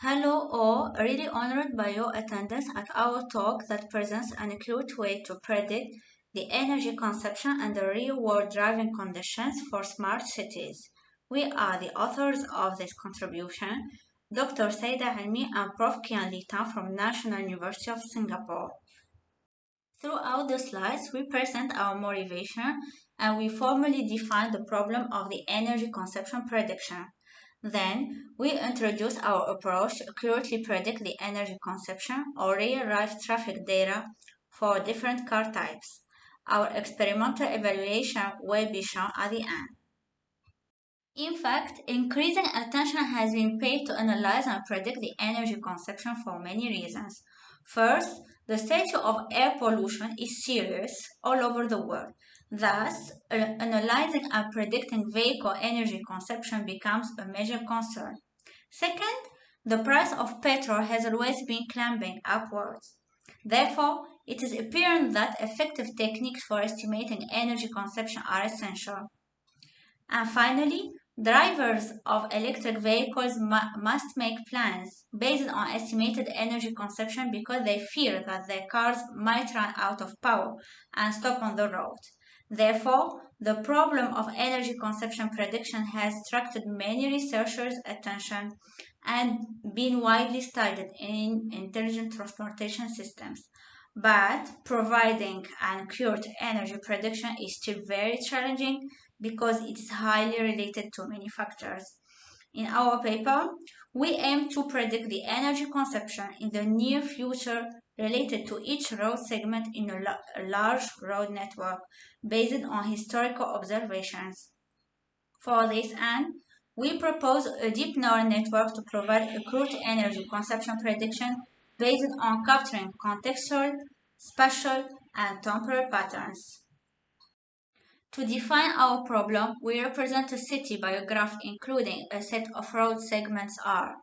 Hello all, really honored by your attendance at our talk that presents an accurate way to predict the energy consumption under real-world driving conditions for smart cities. We are the authors of this contribution, Dr. Sayda Elmi and Prof. Kian-Lee Tan from National University of Singapore. Throughout the slides, we present our motivation and we formally define the problem of the energy consumption prediction. Then, we introduce our approach to accurately predict the energy consumption or real-life traffic data for different car types. Our experimental evaluation will be shown at the end. In fact, increasing attention has been paid to analyze and predict the energy consumption for many reasons. First, the state of air pollution is serious all over the world. Thus, analyzing and predicting vehicle energy consumption becomes a major concern. Second, the price of petrol has always been climbing upwards. Therefore, it is apparent that effective techniques for estimating energy consumption are essential. And finally, drivers of electric vehicles mu must make plans based on estimated energy consumption because they fear that their cars might run out of power and stop on the road. Therefore, the problem of energy consumption prediction has attracted many researchers' attention and been widely studied in intelligent transportation systems. But providing accurate energy prediction is still very challenging because it is highly related to many factors. In our paper, we aim to predict the energy consumption in the near future related to each road segment in a, a large road network based on historical observations. For this end, we propose a deep neural network to provide accurate energy consumption prediction based on capturing contextual, spatial, and temporal patterns. To define our problem, we represent a city by a graph including a set of road segments R,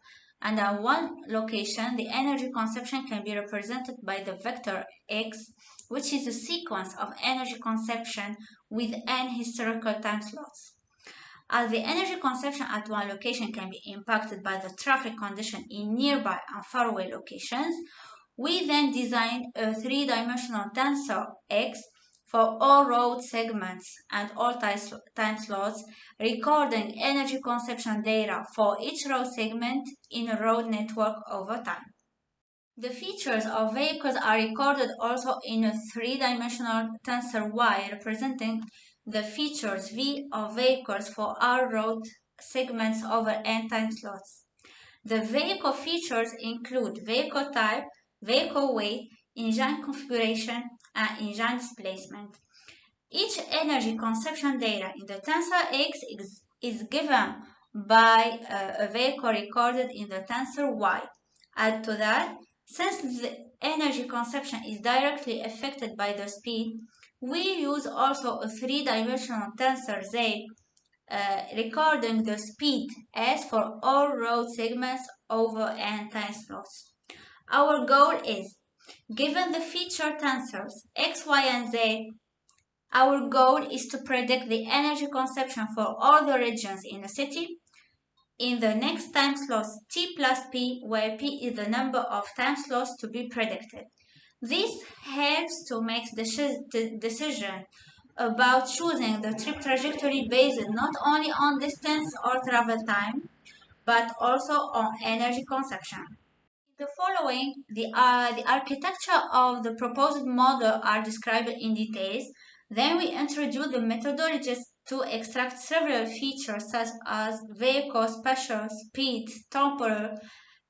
and at one location, the energy consumption can be represented by the vector x, which is a sequence of energy consumption with n historical time slots. As the energy consumption at one location can be impacted by the traffic condition in nearby and faraway locations, we then design a three-dimensional tensor x for all road segments and all time slots, recording energy consumption data for each road segment in a road network over time. The features of vehicles are recorded also in a three-dimensional tensor Y representing the features V of vehicles for all road segments over n time slots. The vehicle features include vehicle type, vehicle weight, engine configuration, and engine displacement. Each energy consumption data in the tensor X is, is given by uh, a vehicle recorded in the tensor Y. Add to that, since the energy consumption is directly affected by the speed, we use also a three-dimensional tensor Z uh, recording the speed S for all road segments over n time slots. Our goal is Given the feature tensors x, y, and z, our goal is to predict the energy consumption for all the regions in a city in the next time slots t plus p, where p is the number of time slots to be predicted. This helps to make the decision about choosing the trip trajectory based not only on distance or travel time, but also on energy consumption the following, the, uh, the architecture of the proposed model are described in details. Then we introduce the methodologies to extract several features such as vehicle spatial, speed, temporal,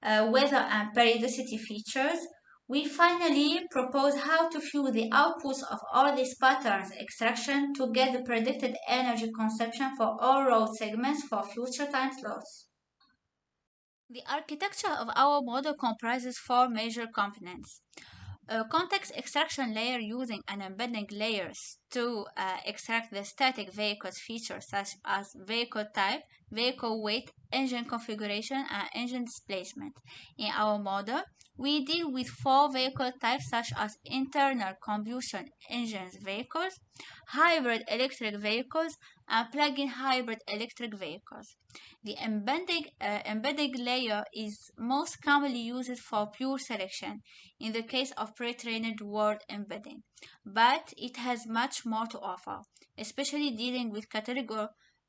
uh, weather and periodicity features. We finally propose how to fuse the outputs of all these patterns extraction to get the predicted energy consumption for all road segments for future time slots. The architecture of our model comprises four major components. A context extraction layer using an embedding layers to uh, extract the static vehicle's features such as vehicle type, vehicle weight, engine configuration, and engine displacement. In our model, we deal with four vehicle types such as internal combustion engines vehicles, hybrid electric vehicles, and plug-in hybrid electric vehicles. The embedding, uh, embedding layer is most commonly used for pure selection in the case of pre-trained word embedding, but it has much more to offer, especially dealing with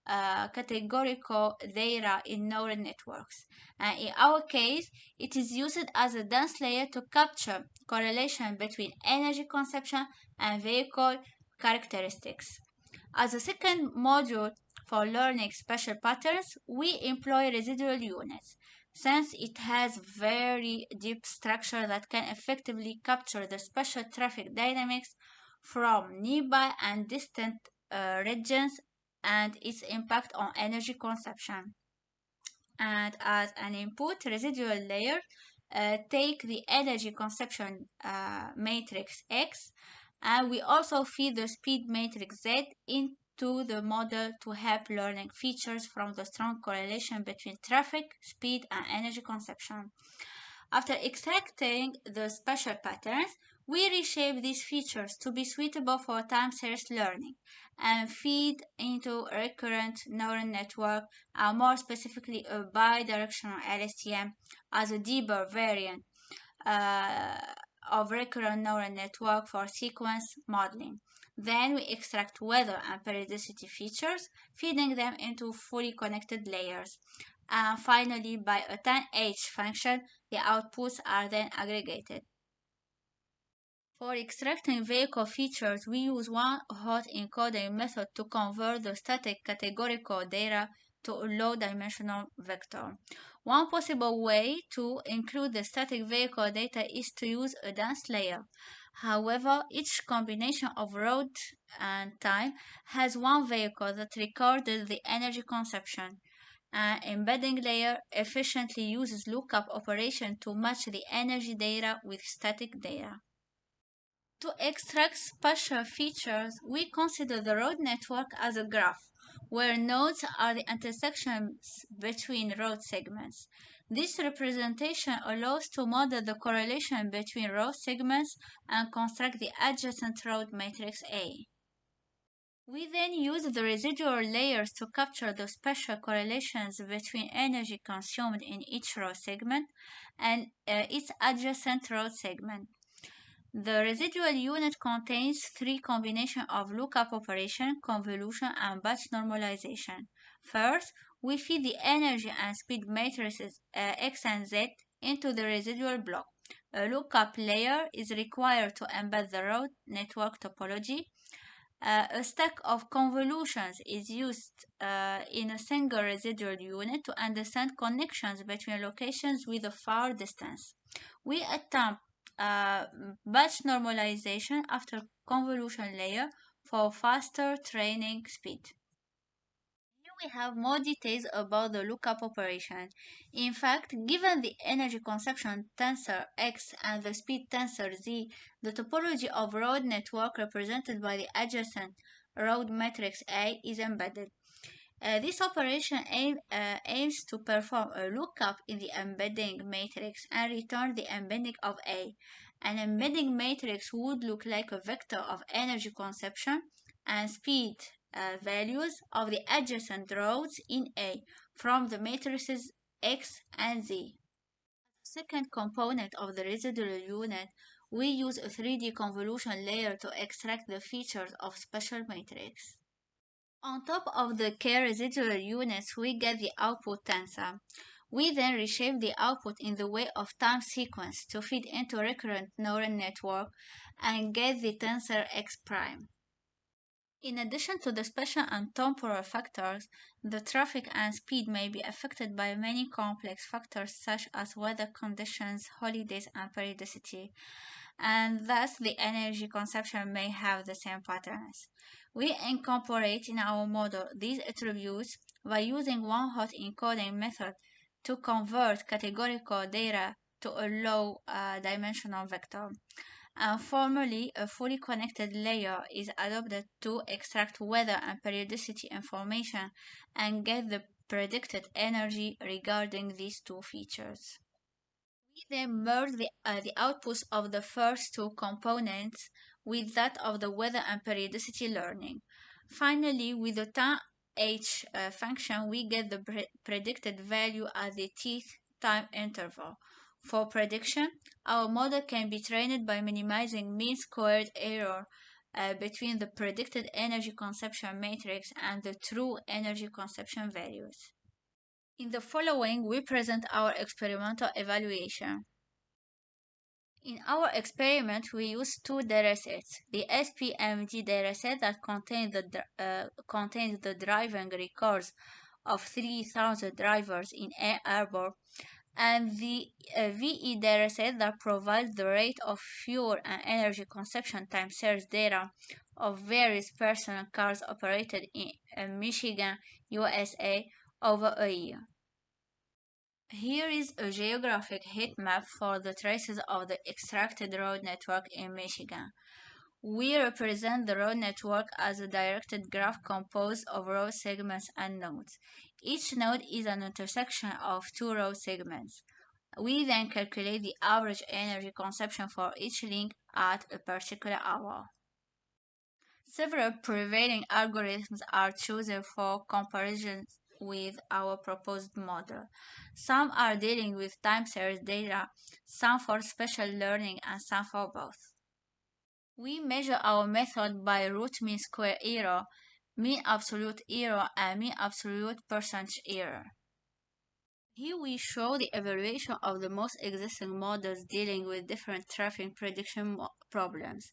uh, categorical data in neural networks. And in our case, it is used as a dense layer to capture correlation between energy consumption and vehicle characteristics. As a second module for learning spatial patterns, we employ residual units since it has very deep structure that can effectively capture the spatial traffic dynamics from nearby and distant uh, regions and its impact on energy consumption. And as an input residual layer, uh, take the energy consumption uh, matrix X and we also feed the speed matrix Z into the model to help learning features from the strong correlation between traffic, speed, and energy consumption. After extracting the spatial patterns, we reshape these features to be suitable for time series learning and feed into a recurrent neural network and more specifically a bidirectional LSTM as a deeper variant uh, of recurrent neural network for sequence modeling. Then we extract weather and periodicity features, feeding them into fully connected layers. And finally, by a tanh function, the outputs are then aggregated. For extracting vehicle features, we use one hot encoding method to convert the static categorical data to a low-dimensional vector. One possible way to include the static vehicle data is to use a dense layer. However, each combination of road and time has one vehicle that recorded the energy consumption. An embedding layer efficiently uses lookup operation to match the energy data with static data. To extract spatial features, we consider the road network as a graph where nodes are the intersections between road segments. This representation allows to model the correlation between road segments and construct the adjacent road matrix A. We then use the residual layers to capture the spatial correlations between energy consumed in each road segment and uh, its adjacent road segment. The residual unit contains three combinations of lookup operation, convolution, and batch normalization. First, we feed the energy and speed matrices uh, X and Z into the residual block. A lookup layer is required to embed the road network topology. Uh, a stack of convolutions is used uh, in a single residual unit to understand connections between locations with a far distance. We attempt uh, batch normalization after convolution layer for faster training speed. Here we have more details about the lookup operation. In fact, given the energy consumption tensor X and the speed tensor Z, the topology of road network represented by the adjacent road matrix A is embedded. Uh, this operation aim, uh, aims to perform a lookup in the embedding matrix and return the embedding of A. An embedding matrix would look like a vector of energy consumption and speed uh, values of the adjacent roads in A from the matrices X and Z. Second component of the residual unit, we use a 3D convolution layer to extract the features of spatial matrix. On top of the k residual units, we get the output tensor. We then reshape the output in the way of time sequence to feed into recurrent neural network and get the tensor x prime. In addition to the spatial and temporal factors, the traffic and speed may be affected by many complex factors such as weather conditions, holidays, and periodicity, and thus the energy consumption may have the same patterns. We incorporate in our model these attributes by using one-hot encoding method to convert categorical data to a low uh, dimensional vector. And formally, a fully connected layer is adopted to extract weather and periodicity information and get the predicted energy regarding these two features. We then merge the, uh, the outputs of the first two components with that of the weather and periodicity learning. Finally, with the tan h uh, function, we get the pre predicted value at the t time interval. For prediction, our model can be trained by minimizing mean squared error uh, between the predicted energy consumption matrix and the true energy consumption values. In the following, we present our experimental evaluation. In our experiment, we used two datasets. The SPMD dataset that contains the, uh, contains the driving records of 3,000 drivers in Ann Arbor and the uh, VED dataset that provides the rate of fuel and energy consumption time series data of various personal cars operated in uh, Michigan, USA over a year. Here is a geographic heat map for the traces of the extracted road network in Michigan. We represent the road network as a directed graph composed of road segments and nodes. Each node is an intersection of two road segments. We then calculate the average energy consumption for each link at a particular hour. Several prevailing algorithms are chosen for comparison with our proposed model. Some are dealing with time series data, some for spatial learning, and some for both. We measure our method by root mean square error, mean absolute error, and mean absolute percentage error. Here we show the evaluation of the most existing models dealing with different traffic prediction problems.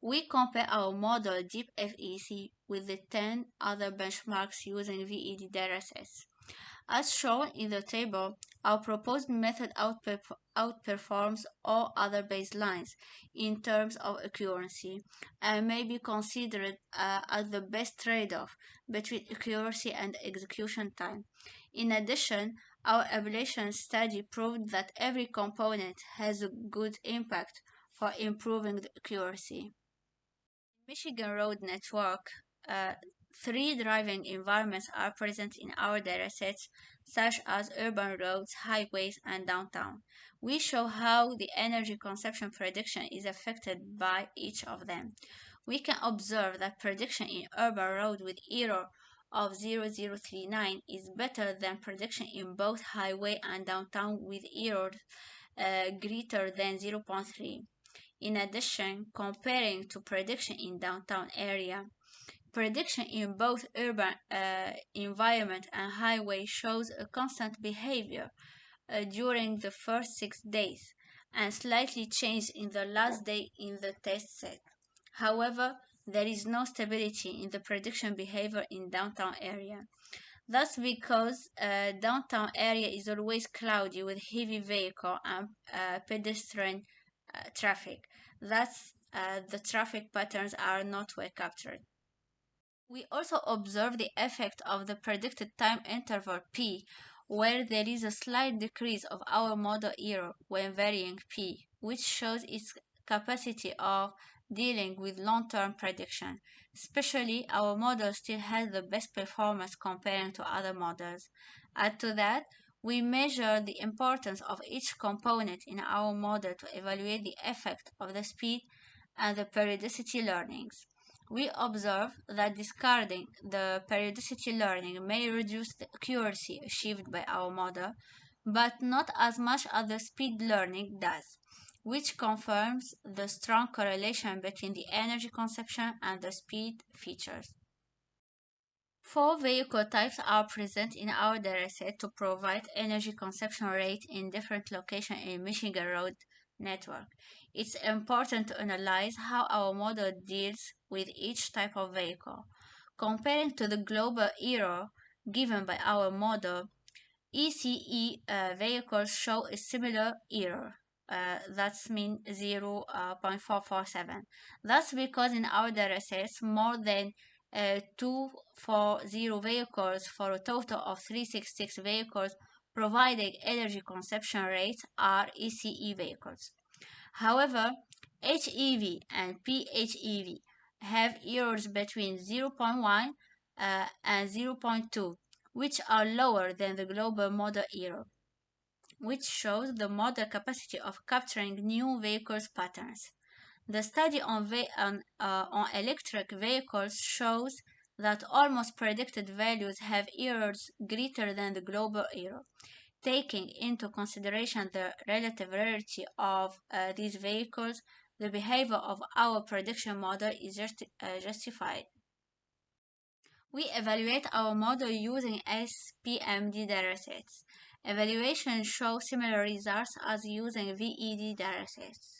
We compare our model DeepFEC with the 10 other benchmarks using VED datasets. As shown in the table, our proposed method outperforms all other baselines in terms of accuracy and may be considered uh, as the best trade-off between accuracy and execution time. In addition, our evaluation study proved that every component has a good impact for improving the accuracy. Michigan Road Network uh, Three driving environments are present in our datasets, such as urban roads, highways, and downtown. We show how the energy consumption prediction is affected by each of them. We can observe that prediction in urban road with error of 0039 is better than prediction in both highway and downtown with error uh, greater than 0.3. In addition, comparing to prediction in downtown area, Prediction in both urban uh, environment and highway shows a constant behavior uh, during the first six days and slightly changed in the last day in the test set. However, there is no stability in the prediction behavior in downtown area. That's because uh, downtown area is always cloudy with heavy vehicle and uh, pedestrian traffic. Thus, uh, the traffic patterns are not well captured. We also observe the effect of the predicted time interval p, where there is a slight decrease of our model error when varying p, which shows its capacity of dealing with long-term prediction. Especially, our model still has the best performance comparing to other models. Add to that, we measure the importance of each component in our model to evaluate the effect of the speed and the periodicity learnings we observe that discarding the periodicity learning may reduce the accuracy achieved by our model, but not as much as the speed learning does, which confirms the strong correlation between the energy consumption and the speed features. Four vehicle types are present in our dataset to provide energy consumption rate in different locations in Michigan Road network. It's important to analyze how our model deals with each type of vehicle. Comparing to the global error given by our model, ECE uh, vehicles show a similar error. Uh, that's mean 0.447. Uh, that's because in our datasets, more than uh, 240 vehicles for a total of 366 vehicles providing energy consumption rates are ECE vehicles. However, HEV and PHEV have errors between 0.1 uh, and 0.2, which are lower than the global model error, which shows the model capacity of capturing new vehicles patterns. The study on, on, uh, on electric vehicles shows that almost predicted values have errors greater than the global error. Taking into consideration the relative rarity of uh, these vehicles, the behavior of our prediction model is uh, justified. We evaluate our model using SPMD datasets. Evaluation shows similar results as using VED datasets.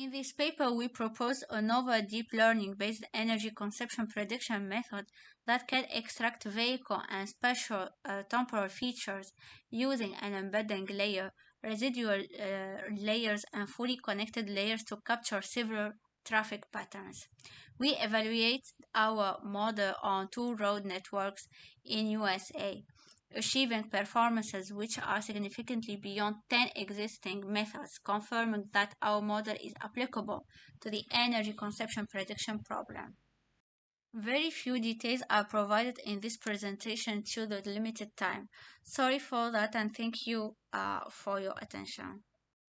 In this paper, we propose a novel deep learning-based energy consumption prediction method that can extract vehicle and spatial uh, temporal features using an embedding layer, residual uh, layers, and fully connected layers to capture several traffic patterns. We evaluate our model on two road networks in USA achieving performances which are significantly beyond 10 existing methods, confirming that our model is applicable to the energy consumption prediction problem. Very few details are provided in this presentation due to the limited time. Sorry for that and thank you uh, for your attention.